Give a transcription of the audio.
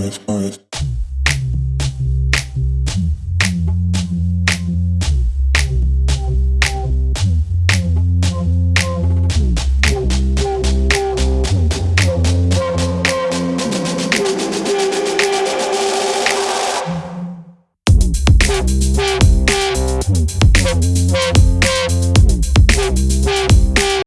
Orange, orange.